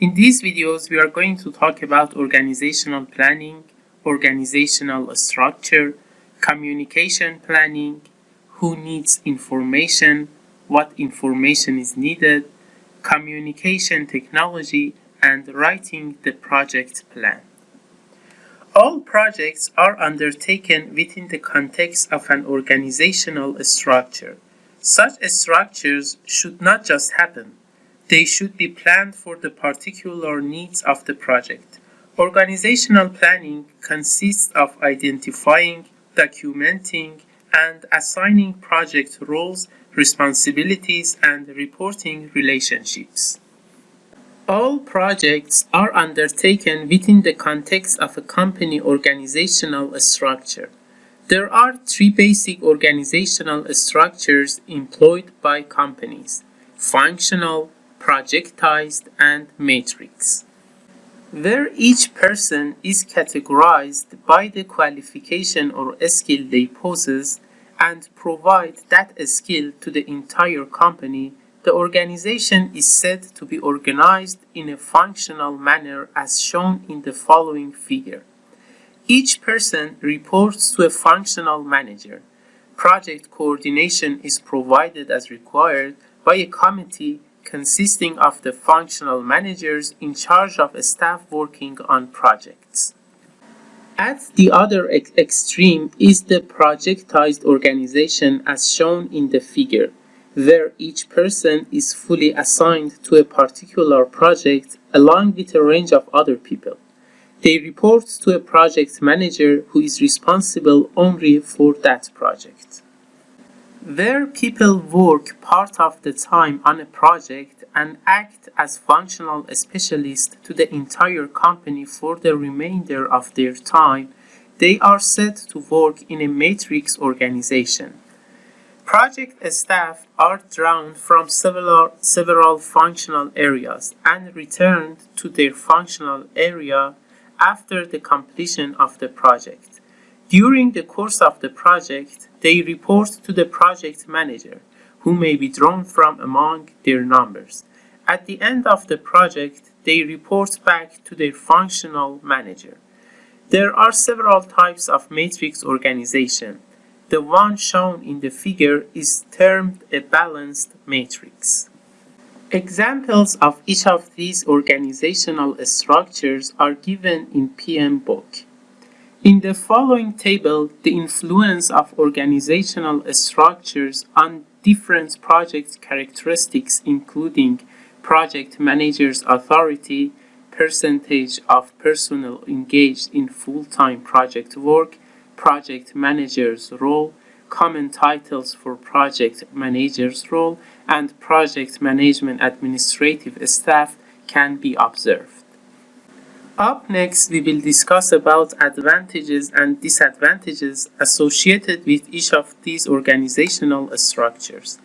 In these videos, we are going to talk about organizational planning, organizational structure, communication planning, who needs information, what information is needed, communication technology, and writing the project plan. All projects are undertaken within the context of an organizational structure. Such structures should not just happen. They should be planned for the particular needs of the project. Organizational planning consists of identifying, documenting, and assigning project roles, responsibilities, and reporting relationships. All projects are undertaken within the context of a company organizational structure. There are three basic organizational structures employed by companies, functional, projectized, and matrix. Where each person is categorized by the qualification or skill they possess and provide that skill to the entire company, the organization is said to be organized in a functional manner as shown in the following figure. Each person reports to a functional manager. Project coordination is provided as required by a committee consisting of the functional managers in charge of a staff working on projects. At the other ex extreme is the projectized organization as shown in the figure where each person is fully assigned to a particular project along with a range of other people. They report to a project manager who is responsible only for that project. Where people work part of the time on a project and act as functional specialists to the entire company for the remainder of their time, they are said to work in a matrix organization. Project staff are drawn from several, several functional areas and returned to their functional area after the completion of the project. During the course of the project, they report to the project manager, who may be drawn from among their numbers. At the end of the project, they report back to their functional manager. There are several types of matrix organization. The one shown in the figure is termed a balanced matrix. Examples of each of these organizational structures are given in PMBOK. In the following table, the influence of organizational structures on different project characteristics including project manager's authority, percentage of personnel engaged in full-time project work, project manager's role, common titles for project manager's role, and project management administrative staff can be observed. Up next, we will discuss about advantages and disadvantages associated with each of these organizational structures.